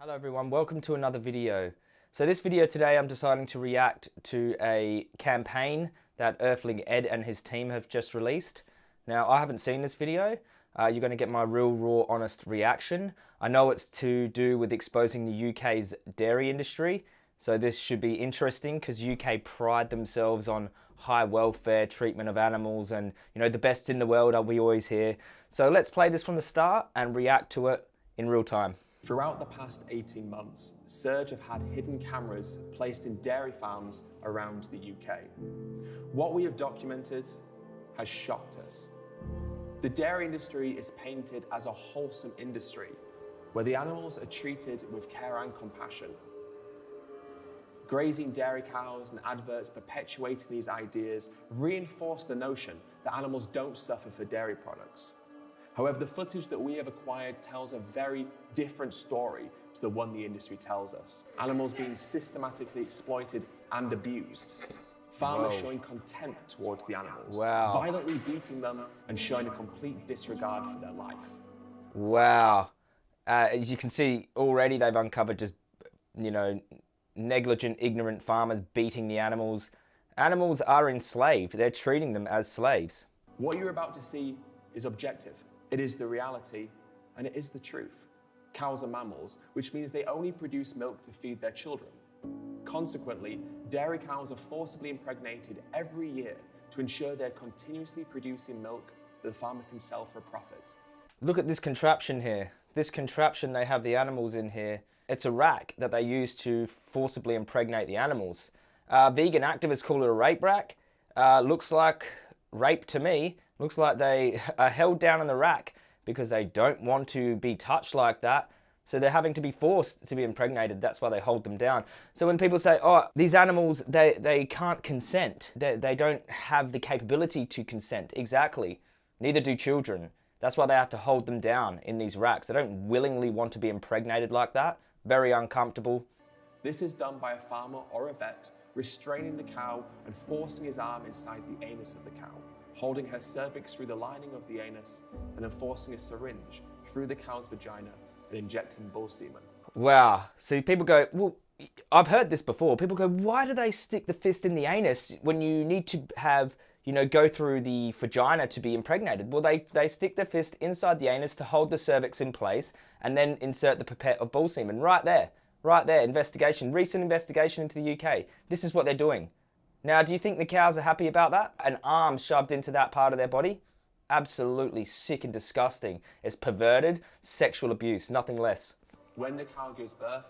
Hello everyone, welcome to another video. So this video today I'm deciding to react to a campaign that Earthling Ed and his team have just released. Now I haven't seen this video, uh, you're going to get my real raw honest reaction. I know it's to do with exposing the UK's dairy industry, so this should be interesting because UK pride themselves on high welfare treatment of animals and you know the best in the world are we always hear. So let's play this from the start and react to it in real time. Throughout the past 18 months, Surge have had hidden cameras placed in dairy farms around the UK. What we have documented has shocked us. The dairy industry is painted as a wholesome industry where the animals are treated with care and compassion. Grazing dairy cows and adverts perpetuating these ideas reinforce the notion that animals don't suffer for dairy products. However, the footage that we have acquired tells a very different story to the one the industry tells us. Animals being systematically exploited and abused. Farmers Whoa. showing contempt towards the animals. Wow. Violently beating them and showing a complete disregard for their life. Wow. Uh, as you can see, already they've uncovered just, you know, negligent, ignorant farmers beating the animals. Animals are enslaved. They're treating them as slaves. What you're about to see is objective. It is the reality and it is the truth. Cows are mammals, which means they only produce milk to feed their children. Consequently, dairy cows are forcibly impregnated every year to ensure they're continuously producing milk that the farmer can sell for a profit. Look at this contraption here. This contraption, they have the animals in here. It's a rack that they use to forcibly impregnate the animals. Uh, vegan activists call it a rape rack. Uh, looks like rape to me. Looks like they are held down in the rack because they don't want to be touched like that. So they're having to be forced to be impregnated. That's why they hold them down. So when people say, oh, these animals, they, they can't consent. They, they don't have the capability to consent. Exactly. Neither do children. That's why they have to hold them down in these racks. They don't willingly want to be impregnated like that. Very uncomfortable. This is done by a farmer or a vet restraining the cow and forcing his arm inside the anus of the cow holding her cervix through the lining of the anus, and then forcing a syringe through the cow's vagina and injecting bull semen. Wow. So people go, well, I've heard this before. People go, why do they stick the fist in the anus when you need to have, you know, go through the vagina to be impregnated? Well, they, they stick the fist inside the anus to hold the cervix in place and then insert the pipette of bull semen right there. Right there, investigation, recent investigation into the UK. This is what they're doing. Now, do you think the cows are happy about that? An arm shoved into that part of their body? Absolutely sick and disgusting. It's perverted sexual abuse, nothing less. When the cow gives birth,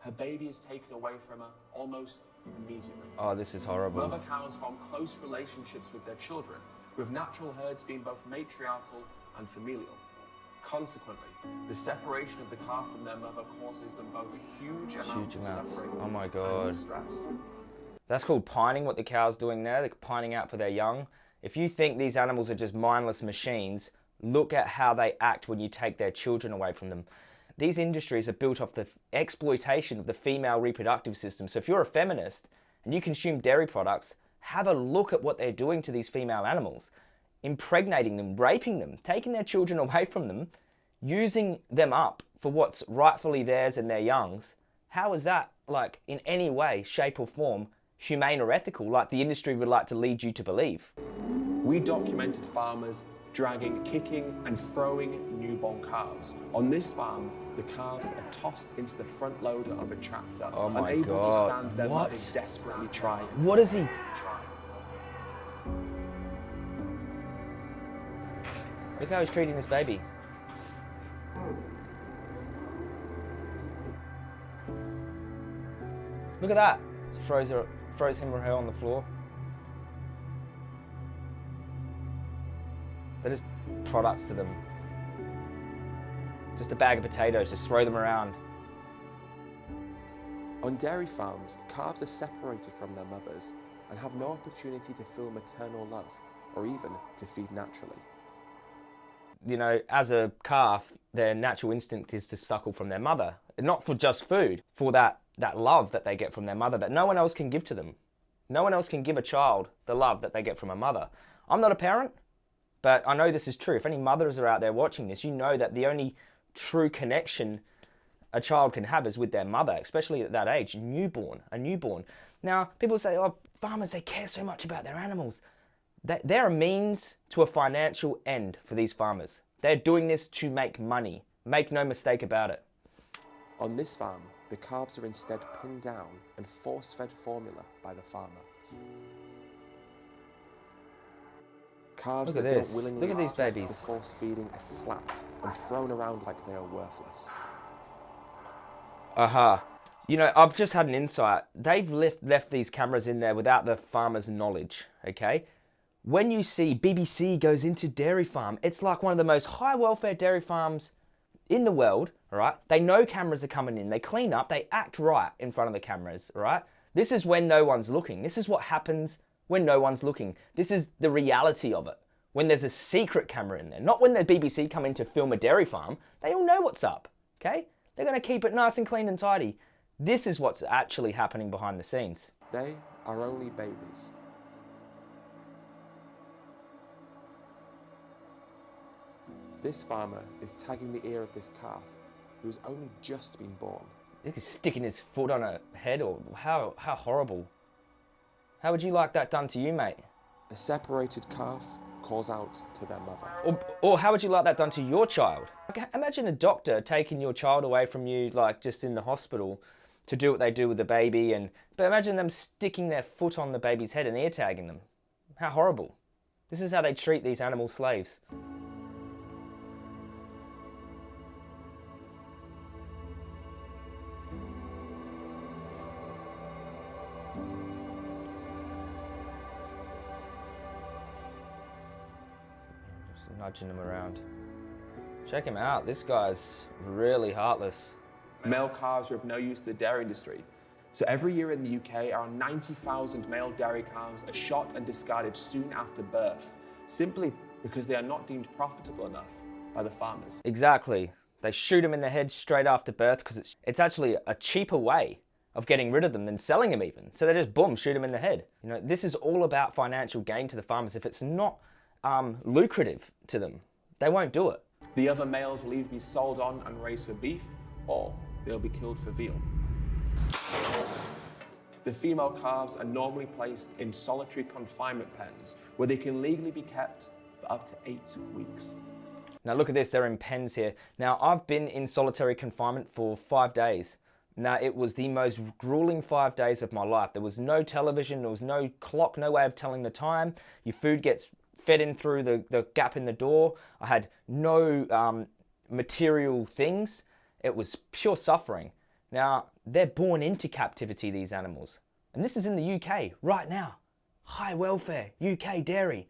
her baby is taken away from her almost immediately. Oh, this is horrible. Mother cows form close relationships with their children, with natural herds being both matriarchal and familial. Consequently, the separation of the calf from their mother causes them both huge amounts huge of amounts. suffering oh my God. and distress. That's called pining, what the cow's doing there. They're pining out for their young. If you think these animals are just mindless machines, look at how they act when you take their children away from them. These industries are built off the exploitation of the female reproductive system. So if you're a feminist and you consume dairy products, have a look at what they're doing to these female animals. Impregnating them, raping them, taking their children away from them, using them up for what's rightfully theirs and their youngs. How is that, like, in any way, shape or form, humane or ethical like the industry would like to lead you to believe. We documented farmers dragging, kicking and throwing newborn calves. On this farm, the calves are tossed into the front loader of a tractor, oh unable God. to stand their what? desperately trying. What is he? Look how he's treating this baby. Look at that. Throws her throws him or her on the floor. They're just products to them. Just a bag of potatoes, just throw them around. On dairy farms, calves are separated from their mothers and have no opportunity to feel maternal love or even to feed naturally. You know, as a calf, their natural instinct is to suckle from their mother. Not for just food, for that that love that they get from their mother that no one else can give to them. No one else can give a child the love that they get from a mother. I'm not a parent, but I know this is true. If any mothers are out there watching this, you know that the only true connection a child can have is with their mother, especially at that age, newborn, a newborn. Now, people say, oh, farmers, they care so much about their animals. They're a means to a financial end for these farmers. They're doing this to make money. Make no mistake about it. On this farm, the calves are instead pinned down and force-fed formula by the farmer. Calves that at don't willingly Look at these babies. the force feeding are slapped and thrown around like they are worthless. Aha. You know, I've just had an insight. They've left, left these cameras in there without the farmer's knowledge, okay? When you see BBC goes into dairy farm, it's like one of the most high welfare dairy farms in the world, all right? They know cameras are coming in. They clean up. They act right in front of the cameras, all right? This is when no one's looking. This is what happens when no one's looking. This is the reality of it. When there's a secret camera in there, not when the BBC come in to film a dairy farm. They all know what's up, okay? They're to keep it nice and clean and tidy. This is what's actually happening behind the scenes. They are only babies. This farmer is tagging the ear of this calf, who has only just been born. He's sticking his foot on a head, or how, how horrible. How would you like that done to you, mate? A separated calf calls out to their mother. Or, or how would you like that done to your child? Like, imagine a doctor taking your child away from you, like just in the hospital, to do what they do with the baby, and but imagine them sticking their foot on the baby's head and ear tagging them. How horrible! This is how they treat these animal slaves. Just nudging him around. Check him out. This guy's really heartless. Male calves are of no use to the dairy industry. So every year in the UK, around 90,000 male dairy calves are shot and discarded soon after birth, simply because they are not deemed profitable enough by the farmers. Exactly. They shoot them in the head straight after birth because it's, it's actually a cheaper way of getting rid of them than selling them even. So they just boom, shoot them in the head. You know, this is all about financial gain to the farmers. If it's not um, lucrative to them, they won't do it. The other males will either be sold on and raised for beef, or they'll be killed for veal. The female calves are normally placed in solitary confinement pens where they can legally be kept for up to eight weeks. Now look at this, they're in pens here. Now I've been in solitary confinement for five days. Now it was the most grueling five days of my life. There was no television, there was no clock, no way of telling the time. Your food gets fed in through the, the gap in the door. I had no um, material things. It was pure suffering. Now, they're born into captivity, these animals. And this is in the UK right now. High welfare, UK dairy,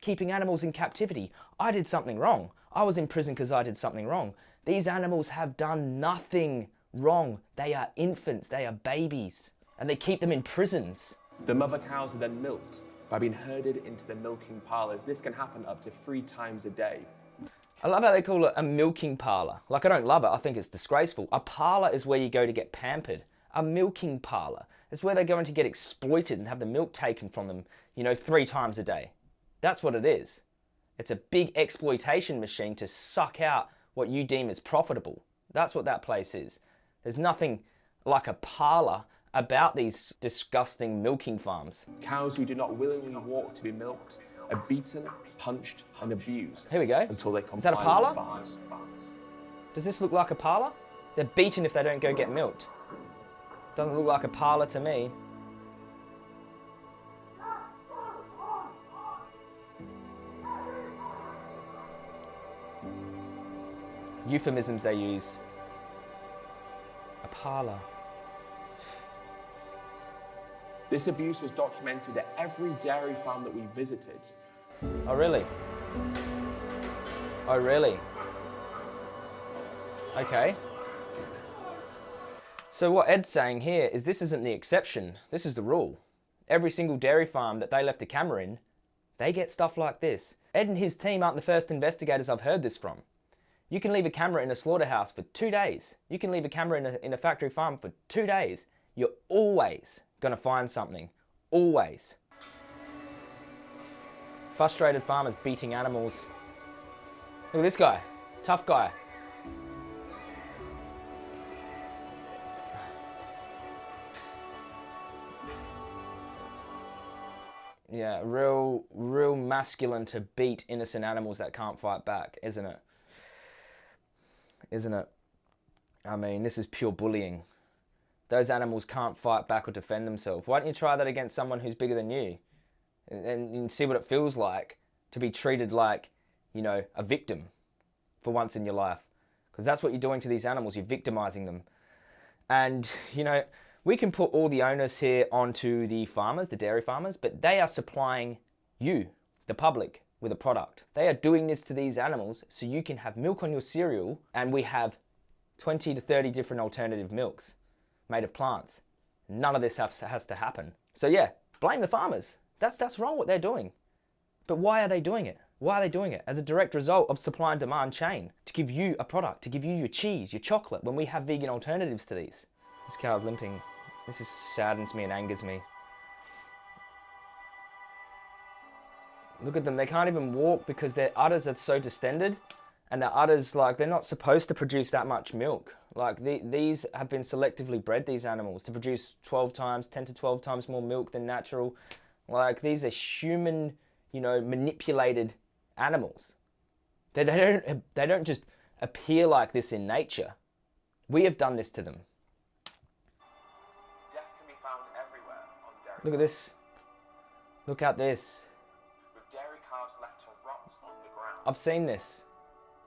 keeping animals in captivity. I did something wrong. I was in prison because I did something wrong. These animals have done nothing wrong. They are infants, they are babies, and they keep them in prisons. The mother cows are then milked by being herded into the milking parlours. This can happen up to three times a day. I love how they call it a milking parlour. Like, I don't love it, I think it's disgraceful. A parlour is where you go to get pampered. A milking parlour is where they're going to get exploited and have the milk taken from them, you know, three times a day. That's what it is. It's a big exploitation machine to suck out what you deem as profitable. That's what that place is. There's nothing like a parlour about these disgusting milking farms. Cows who do not willingly walk to be milked are beaten, punched, and abused Here we go. until they Is that a parlour? with farmers. Does this look like a parlour? They're beaten if they don't go get milked. Doesn't look like a parlour to me. Euphemisms they use. A parlour. This abuse was documented at every dairy farm that we visited. Oh, really? Oh, really? Okay. So what Ed's saying here is this isn't the exception, this is the rule. Every single dairy farm that they left a camera in, they get stuff like this. Ed and his team aren't the first investigators I've heard this from. You can leave a camera in a slaughterhouse for two days. You can leave a camera in a, in a factory farm for two days you're always going to find something. Always. Frustrated farmers beating animals. Look at this guy. Tough guy. Yeah, real, real masculine to beat innocent animals that can't fight back, isn't it? Isn't it? I mean, this is pure bullying. Those animals can't fight back or defend themselves. Why don't you try that against someone who's bigger than you? And, and, see what it feels like to be treated like, you know, a victim for once in your life. Because that's what you're doing to these animals, you're victimizing them. And, you know, we can put all the onus here onto the farmers, the dairy farmers, but they are supplying you, the public, with a product. They are doing this to these animals so you can have milk on your cereal and we have 20 to 30 different alternative milks made of plants. None of this has, to happen. So yeah, blame the farmers. That's, that's wrong what they're doing. But why are they doing it? Why are they doing it? As a direct result of supply and demand chain to give you a product, to give you your cheese, your chocolate, when we have vegan alternatives to these. This cow's limping. This is saddens me and angers me. Look at them, they can't even walk because their udders are so distended and the udders, like, they're not supposed to produce that much milk. Like, the, these have been selectively bred, these animals, to produce 12 times, 10 to 12 times more milk than natural. Like, these are human, you know, manipulated animals. They, they, don't, they don't just appear like this in nature. We have done this to them. Death can be found everywhere on dairy Look at this. Look at this. with dairy calves left to rot on the ground. I've seen this.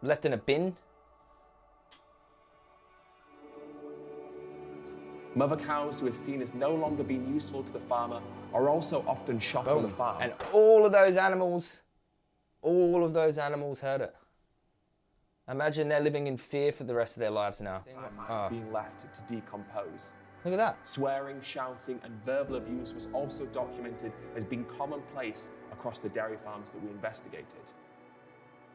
Left in a bin. Mother cows who are seen as no longer being useful to the farmer are also often shot on the farm. And all of those animals, all of those animals heard it. Imagine they're living in fear for the rest of their lives now. Oh, ah. being left to decompose. look at that. Swearing, shouting, and verbal abuse was also documented as being commonplace across the dairy farms that we investigated.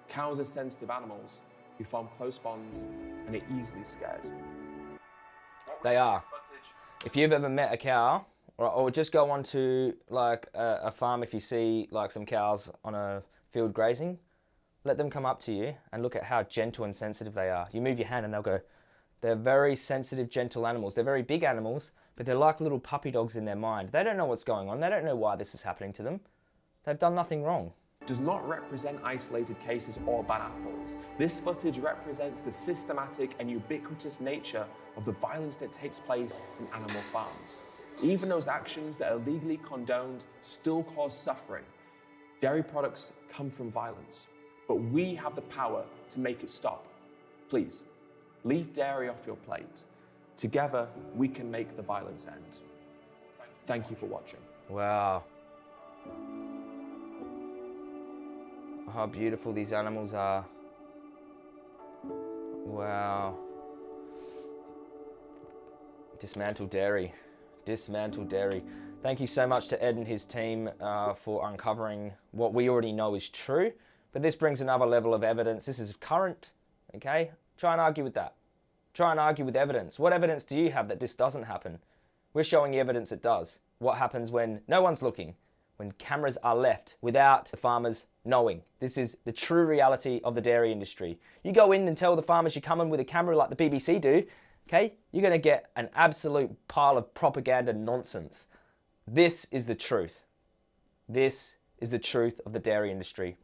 Cows are sensitive animals who form close bonds and are easily scared. They are. If you've ever met a cow, or, or just go onto like a, a farm if you see like some cows on a field grazing, let them come up to you and look at how gentle and sensitive they are. You move your hand and they'll go. They're very sensitive, gentle animals. They're very big animals, but they're like little puppy dogs in their mind. They don't know what's going on. They don't know why this is happening to them. They've done nothing wrong. Does not represent isolated cases or bad apples. This footage represents the systematic and ubiquitous nature of the violence that takes place in animal farms. Even those actions that are legally condoned still cause suffering. Dairy products come from violence, but we have the power to make it stop. Please, leave dairy off your plate. Together, we can make the violence end. Thank you for watching. Wow. How beautiful these animals are. Wow. Dismantle dairy. Dismantle dairy. Thank you so much to Ed and his team uh, for uncovering what we already know is true. But this brings another level of evidence. This is current, okay? Try and argue with that. Try and argue with evidence. What evidence do you have that this doesn't happen? We're showing you evidence it does. What happens when no one's looking? When cameras are left without the farmers knowing. This is the true reality of the dairy industry. You go in and tell the farmers you're coming with a camera like the BBC do, okay? You're going to get an absolute pile of propaganda nonsense. This is the truth. This is the truth of the dairy industry.